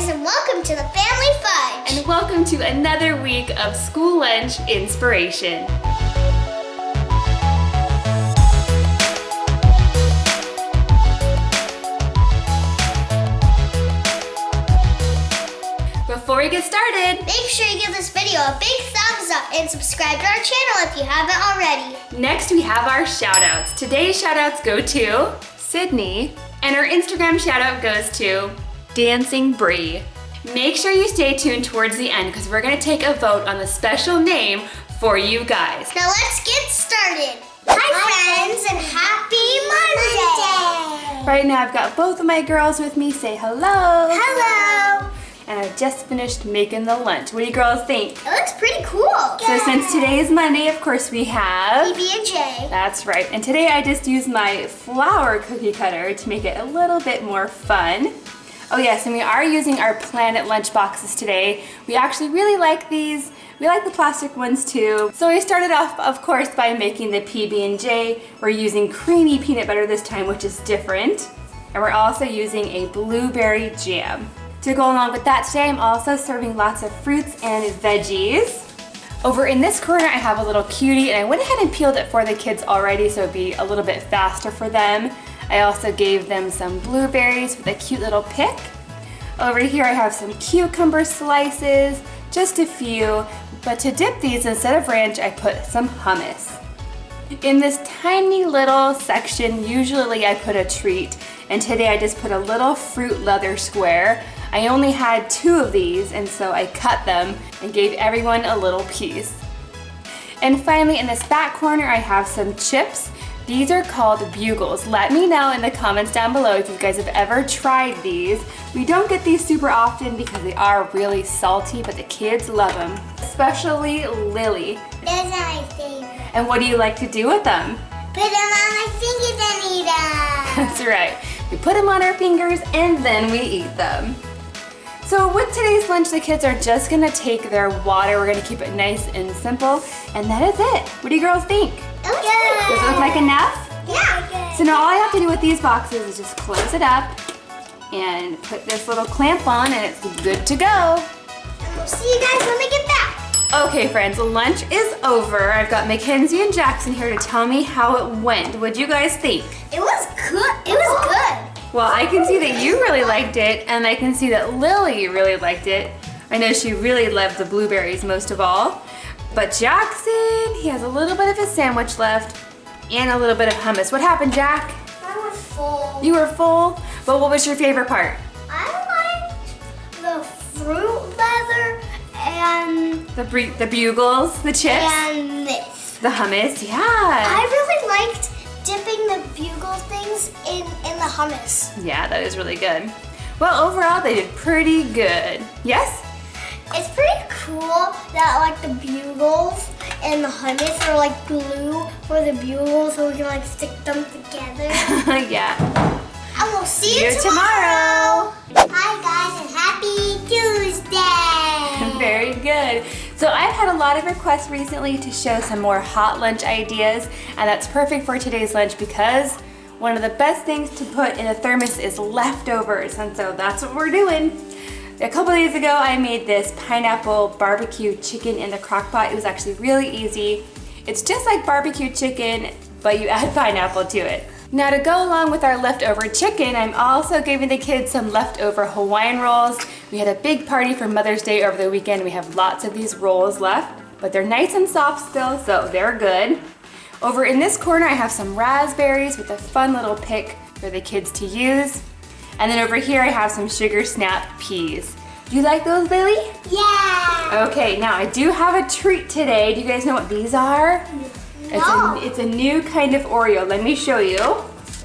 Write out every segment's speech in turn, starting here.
guys and welcome to the Family Fudge. And welcome to another week of school lunch inspiration. Before we get started, make sure you give this video a big thumbs up and subscribe to our channel if you haven't already. Next we have our shout outs. Today's shout outs go to Sydney and our Instagram shout out goes to Dancing Brie. Make sure you stay tuned towards the end because we're gonna take a vote on the special name for you guys. Now let's get started. Hi, Hi friends and happy Monday. Right now I've got both of my girls with me. Say hello. Hello. And I've just finished making the lunch. What do you girls think? It looks pretty cool. So since today is Monday, of course we have... PB&J. That's right. And today I just used my flour cookie cutter to make it a little bit more fun. Oh yes, and we are using our Planet lunch boxes today. We actually really like these. We like the plastic ones too. So we started off, of course, by making the PB&J. We're using creamy peanut butter this time, which is different. And we're also using a blueberry jam. To go along with that today, I'm also serving lots of fruits and veggies. Over in this corner, I have a little cutie, and I went ahead and peeled it for the kids already so it'd be a little bit faster for them. I also gave them some blueberries with a cute little pick. Over here, I have some cucumber slices, just a few, but to dip these, instead of ranch, I put some hummus. In this tiny little section, usually I put a treat, and today I just put a little fruit leather square. I only had two of these and so I cut them and gave everyone a little piece. And finally in this back corner I have some chips. These are called bugles. Let me know in the comments down below if you guys have ever tried these. We don't get these super often because they are really salty, but the kids love them. Especially Lily. Those are my favorite. And what do you like to do with them? Put them on my fingers and eat them. That's right. We put them on our fingers and then we eat them. So with today's lunch, the kids are just gonna take their water. We're gonna keep it nice and simple, and that is it. What do you girls think? It looks good. Does it look like enough? Yeah. So now all I have to do with these boxes is just close it up and put this little clamp on and it's good to go. See you guys when we get back. Okay friends, lunch is over. I've got Mackenzie and Jackson here to tell me how it went. What'd you guys think? It was good. It was good. Well, I can see that you really liked it, and I can see that Lily really liked it. I know she really loved the blueberries most of all. But Jackson, he has a little bit of his sandwich left and a little bit of hummus. What happened, Jack? I was full. You were full? But what was your favorite part? I liked the fruit leather and... The, the bugles, the chips? And this. The hummus, yeah. I really liked dipping the bugle things in, in the hummus. Yeah, that is really good. Well, overall, they did pretty good. Yes? It's pretty cool that like the bugles and the hummus are like glue for the bugles so we can like stick them together. yeah. And we'll see, see you, you tomorrow. tomorrow. Hi guys and happy Tuesday. Very good. So I've had a lot of requests recently to show some more hot lunch ideas and that's perfect for today's lunch because one of the best things to put in a thermos is leftovers and so that's what we're doing. A couple days ago I made this pineapple barbecue chicken in the crock pot. It was actually really easy. It's just like barbecue chicken but you add pineapple to it. Now to go along with our leftover chicken, I'm also giving the kids some leftover Hawaiian rolls. We had a big party for Mother's Day over the weekend. We have lots of these rolls left, but they're nice and soft still, so they're good. Over in this corner, I have some raspberries with a fun little pick for the kids to use. And then over here, I have some sugar snap peas. Do you like those, Lily? Yeah. Okay, now I do have a treat today. Do you guys know what these are? It's a, it's a new kind of Oreo. Let me show you.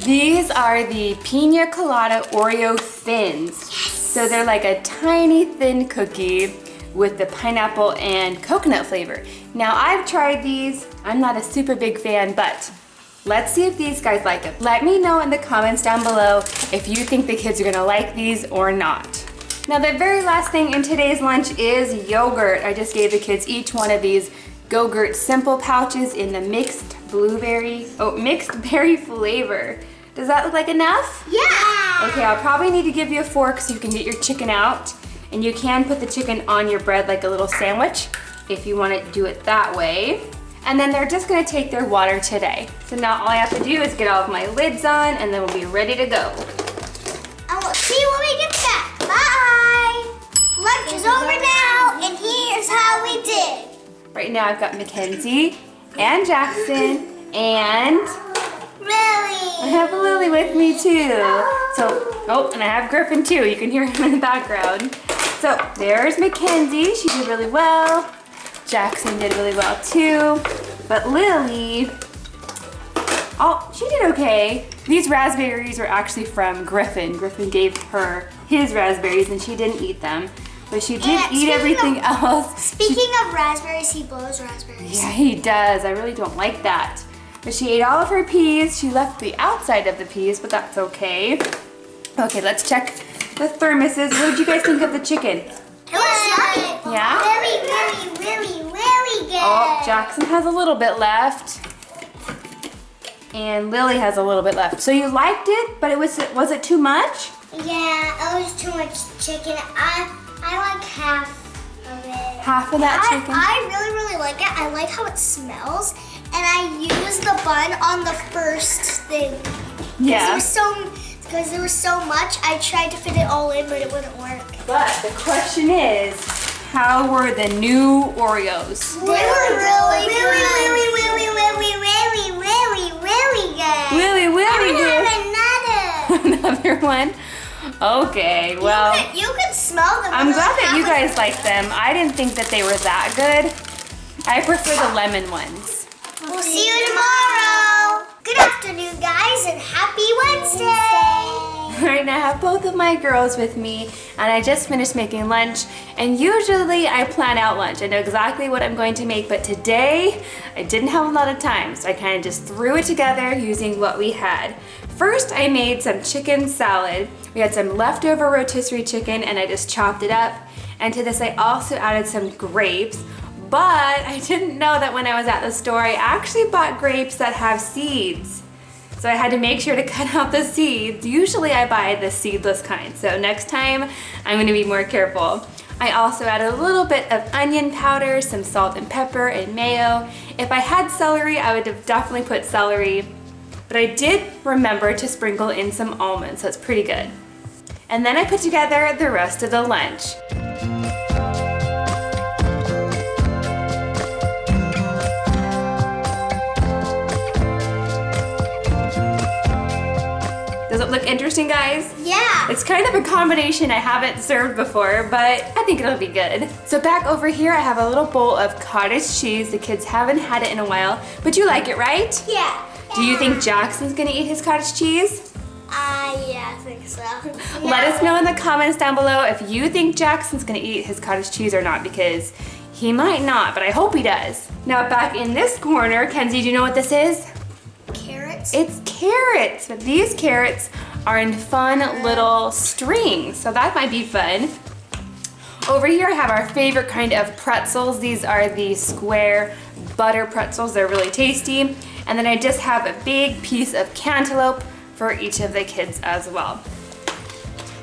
These are the Pina Colada Oreo Thins. Yes. So they're like a tiny thin cookie with the pineapple and coconut flavor. Now I've tried these. I'm not a super big fan, but let's see if these guys like them. Let me know in the comments down below if you think the kids are gonna like these or not. Now the very last thing in today's lunch is yogurt. I just gave the kids each one of these Go-Gurt Simple pouches in the mixed blueberry, oh, mixed berry flavor. Does that look like enough? Yeah! Okay, I'll probably need to give you a fork so you can get your chicken out. And you can put the chicken on your bread like a little sandwich if you want to do it that way. And then they're just gonna take their water today. So now all I have to do is get all of my lids on and then we'll be ready to go. I will see you when we get back. Bye. Lunch is over now, and here's how we did. Right now I've got Mackenzie and Jackson and Lily. I have Lily with me too. So, oh, and I have Griffin too. You can hear him in the background. So there's Mackenzie. She did really well. Jackson did really well too. But Lily, oh, she did okay. These raspberries were actually from Griffin. Griffin gave her his raspberries and she didn't eat them. But she did And eat everything of- else. Speaking of raspberries, he blows raspberries. Yeah, he does. I really don't like that. But she ate all of her peas. She left the outside of the peas, but that's okay. Okay, let's check the thermoses. What did you guys think of the chicken? It was yummy. Yeah? Really, really, really, really good. Oh, Jackson has a little bit left. And Lily has a little bit left. So you liked it, but it was was it too much? Yeah, it was too much chicken. I I like half of it. Half of that I, chicken? I really, really like it. I like how it smells. And I used the bun on the first thing. Yeah. was so because there was so much. I tried to fit it all in, but it wouldn't work. But the question is, how were the new Oreos? They were really, really, really, really, really, really, really, really good. Really, really I'm good. gonna have another. Another one? Okay, well. you, could, you could smell them. I'm glad that you guys like them. I didn't think that they were that good. I prefer the lemon ones. We'll see you tomorrow. Good afternoon, guys, and happy Wednesday. Right now I have both of my girls with me and I just finished making lunch and usually I plan out lunch. I know exactly what I'm going to make but today I didn't have a lot of time so I kind of just threw it together using what we had. First I made some chicken salad. We had some leftover rotisserie chicken and I just chopped it up and to this I also added some grapes but I didn't know that when I was at the store I actually bought grapes that have seeds. So I had to make sure to cut out the seeds. Usually I buy the seedless kind, so next time I'm gonna be more careful. I also added a little bit of onion powder, some salt and pepper, and mayo. If I had celery, I would have definitely put celery, but I did remember to sprinkle in some almonds, so it's pretty good. And then I put together the rest of the lunch. It look interesting, guys? Yeah. It's kind of a combination I haven't served before, but I think it'll be good. So back over here, I have a little bowl of cottage cheese. The kids haven't had it in a while, but you like it, right? Yeah. Do you think Jackson's gonna eat his cottage cheese? Uh, yeah, I think so. Let us know in the comments down below if you think Jackson's gonna eat his cottage cheese or not, because he might not, but I hope he does. Now back in this corner, Kenzie, do you know what this is? Carrots. It's carrots, but these carrots are in fun little strings, so that might be fun. Over here I have our favorite kind of pretzels. These are the square butter pretzels. They're really tasty. And then I just have a big piece of cantaloupe for each of the kids as well.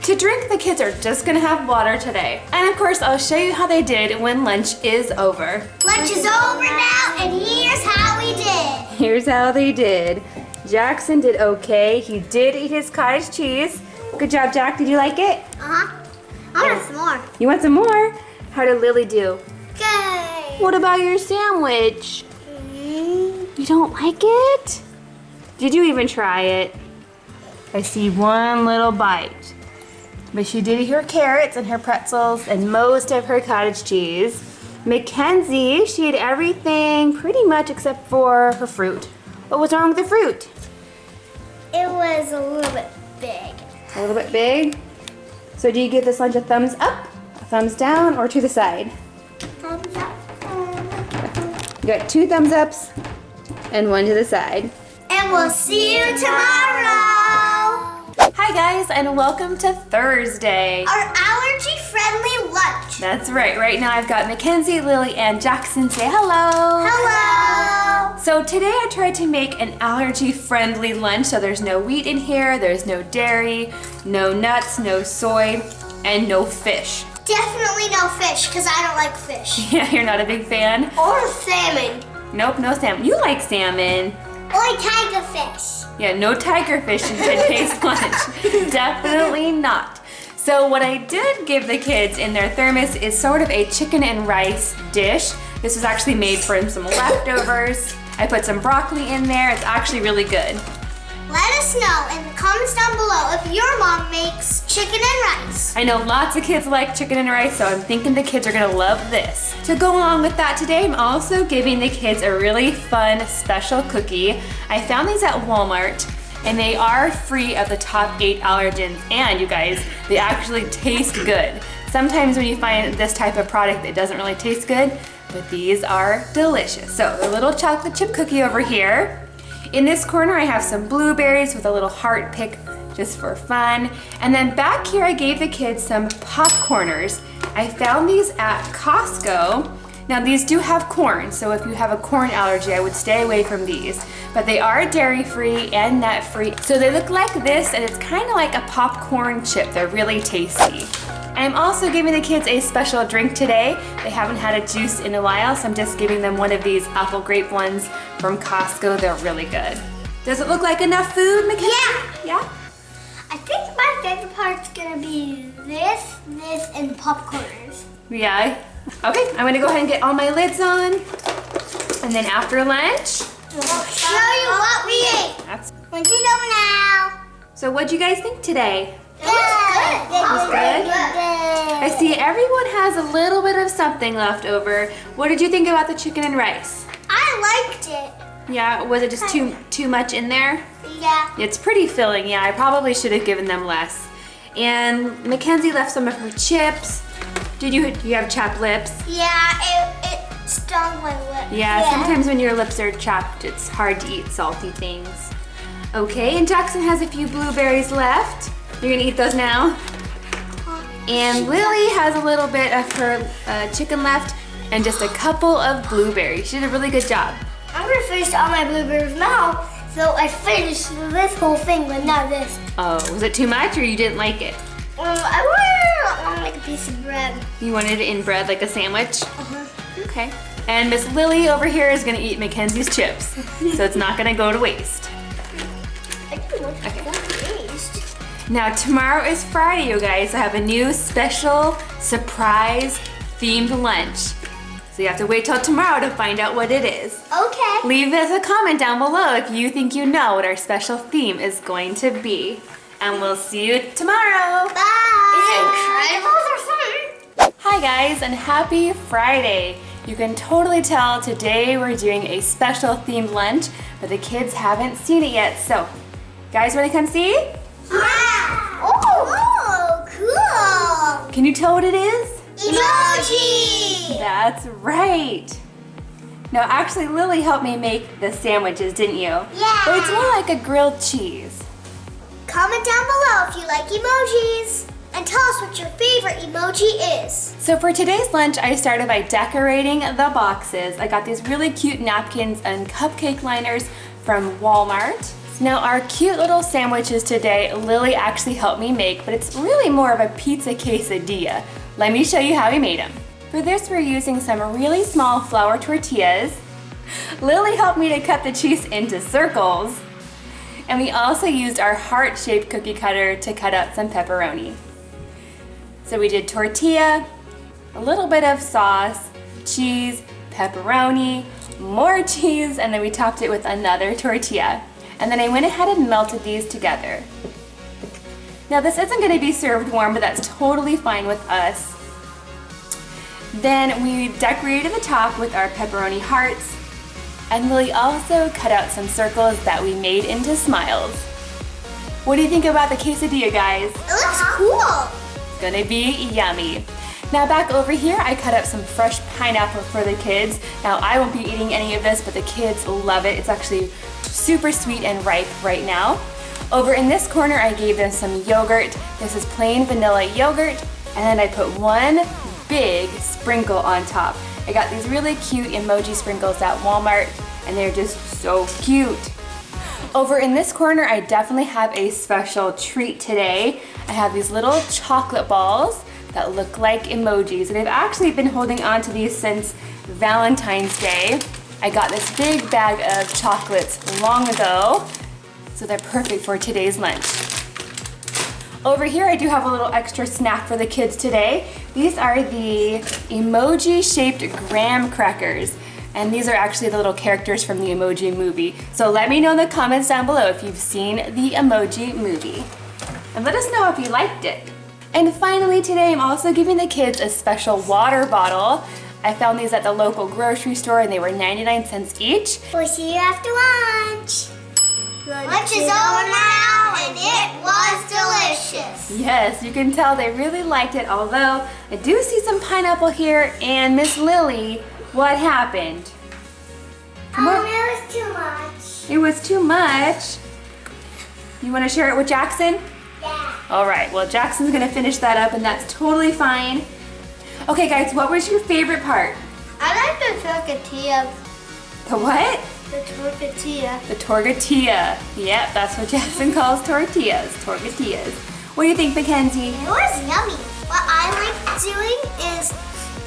To drink, the kids are just gonna have water today. And of course, I'll show you how they did when lunch is over. Lunch is over now, and here's how we did. Here's how they did. Jackson did okay. He did eat his cottage cheese. Good job, Jack. Did you like it? Uh-huh. I want some more. You want some more? How did Lily do? Good. What about your sandwich? You don't like it? Did you even try it? I see one little bite. But she did eat her carrots and her pretzels and most of her cottage cheese. Mackenzie, she ate everything pretty much except for her fruit. What was wrong with the fruit? It was a little bit big. A little bit big. So do you give this lunch a thumbs up, a thumbs down, or to the side? Thumbs up. You got two thumbs ups and one to the side. And we'll see you tomorrow. Hi guys, and welcome to Thursday. Our allergy-friendly lunch. That's right, right now I've got Mackenzie, Lily, and Jackson say hello. Hello. So today I tried to make an allergy-friendly lunch, so there's no wheat in here, there's no dairy, no nuts, no soy, and no fish. Definitely no fish, because I don't like fish. Yeah, you're not a big fan? Or salmon. Nope, no salmon. You like salmon. Or tiger fish. Yeah, no tiger fish in today's lunch. Definitely not. So what I did give the kids in their thermos is sort of a chicken and rice dish. This was actually made from some leftovers. I put some broccoli in there. It's actually really good. Let us know in the comments down below if your mom makes chicken and rice. I know lots of kids like chicken and rice, so I'm thinking the kids are gonna love this. To go along with that today, I'm also giving the kids a really fun special cookie. I found these at Walmart and they are free of the top eight allergens and you guys, they actually taste good. Sometimes when you find this type of product it doesn't really taste good, but these are delicious. So a little chocolate chip cookie over here. In this corner, I have some blueberries with a little heart pick just for fun. And then back here, I gave the kids some popcorners. I found these at Costco. Now these do have corn, so if you have a corn allergy, I would stay away from these. But they are dairy-free and nut-free. So they look like this, and it's kind of like a popcorn chip. They're really tasty. I'm also giving the kids a special drink today. They haven't had a juice in a while, so I'm just giving them one of these apple grape ones from Costco. They're really good. Does it look like enough food, Mackenzie? Yeah. Yeah? I think my favorite part's gonna be this, this, and popcorners. Yeah. Okay, I'm gonna go ahead and get all my lids on. And then after lunch, I'll show you what we ate. that's... Once you know now. So what'd you guys think today? Was good. It was good? I see everyone has a little bit of something left over. What did you think about the chicken and rice? I liked it. Yeah, was it just too too much in there? Yeah. It's pretty filling, yeah. I probably should have given them less. And Mackenzie left some of her chips. Did you, you have chapped lips? Yeah, it, it stung my lip. Yeah, sometimes when your lips are chapped, it's hard to eat salty things. Okay, and Jackson has a few blueberries left. You're gonna eat those now? And Lily has a little bit of her uh, chicken left and just a couple of blueberries. She did a really good job. I'm gonna finish all my blueberries now. So I finished this whole thing, but not this. Oh, was it too much or you didn't like it? Um, I want like a piece of bread. You wanted it in bread like a sandwich? Uh-huh. Okay. And Miss Lily over here is gonna eat Mackenzie's chips. so it's not gonna go to waste. I Now tomorrow is Friday, you guys. I have a new special surprise themed lunch. So you have to wait till tomorrow to find out what it is. Okay. Leave us a comment down below if you think you know what our special theme is going to be. And we'll see you tomorrow. Bye. Is it Incredibles or something? Hi guys and happy Friday. You can totally tell today we're doing a special themed lunch, but the kids haven't seen it yet. So, guys wanna come see? Oh. oh, cool. Can you tell what it is? Emoji. That's right. No, actually Lily helped me make the sandwiches, didn't you? Yeah. But it's more like a grilled cheese. Comment down below if you like emojis. And tell us what your favorite emoji is. So for today's lunch, I started by decorating the boxes. I got these really cute napkins and cupcake liners from Walmart. Now our cute little sandwiches today, Lily actually helped me make, but it's really more of a pizza quesadilla. Let me show you how we made them. For this, we're using some really small flour tortillas. Lily helped me to cut the cheese into circles. And we also used our heart-shaped cookie cutter to cut out some pepperoni. So we did tortilla, a little bit of sauce, cheese, pepperoni, more cheese, and then we topped it with another tortilla. And then I went ahead and melted these together. Now this isn't gonna be served warm, but that's totally fine with us. Then we decorated the top with our pepperoni hearts, and Lily also cut out some circles that we made into smiles. What do you think about the quesadilla, guys? It looks cool. Gonna be yummy. Now back over here, I cut up some fresh pineapple for the kids. Now I won't be eating any of this, but the kids love it. It's actually super sweet and ripe right now. Over in this corner, I gave them some yogurt. This is plain vanilla yogurt, and then I put one big sprinkle on top. I got these really cute emoji sprinkles at Walmart, and they're just so cute. Over in this corner, I definitely have a special treat today. I have these little chocolate balls that look like emojis, and I've actually been holding on to these since Valentine's Day. I got this big bag of chocolates long ago, so they're perfect for today's lunch. Over here, I do have a little extra snack for the kids today. These are the emoji-shaped graham crackers. And these are actually the little characters from the Emoji Movie. So let me know in the comments down below if you've seen the Emoji Movie. And let us know if you liked it. And finally today, I'm also giving the kids a special water bottle. I found these at the local grocery store and they were 99 cents each. We'll see you after lunch. Lunch is over now and it was delicious. Yes, you can tell they really liked it, although I do see some pineapple here and Miss Lily, what happened? Um, it was too much. It was too much. You want to share it with Jackson? Yeah. All right, well Jackson's gonna finish that up and that's totally fine. Okay guys, what was your favorite part? I like the tortilla. The what? The tortilla. The tortilla. Yep, that's what Jackson calls tortillas, tortillas. What do you think, Mackenzie? It was yummy. What I like doing is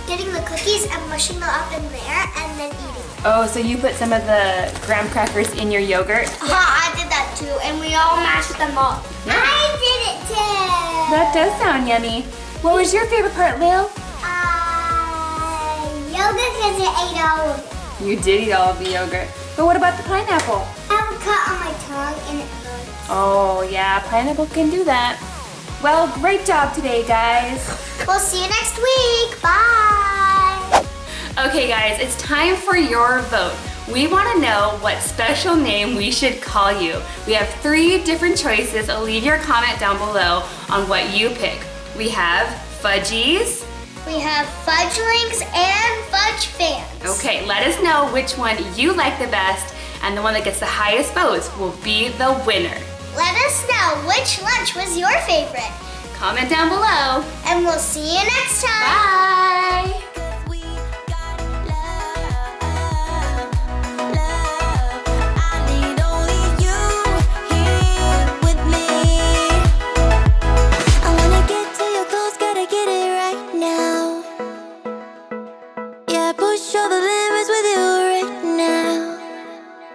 getting the cookies and mushing them up in there and then eating it. Oh, so you put some of the graham crackers in your yogurt? Uh, I did that too, and we all mashed them up. I did it too. That does sound yummy. What was your favorite part, Lil? Because it ate all of it. You did eat all of the yogurt. But what about the pineapple? I have a cut on my tongue and it hurts. Oh yeah, pineapple can do that. Well, great job today, guys. We'll see you next week. Bye. Okay guys, it's time for your vote. We want to know what special name we should call you. We have three different choices. Leave your comment down below on what you pick. We have Fudgies. We have fudgelings and fudge fans. Okay, let us know which one you like the best and the one that gets the highest votes will be the winner. Let us know which lunch was your favorite. Comment down below. And we'll see you next time. Bye!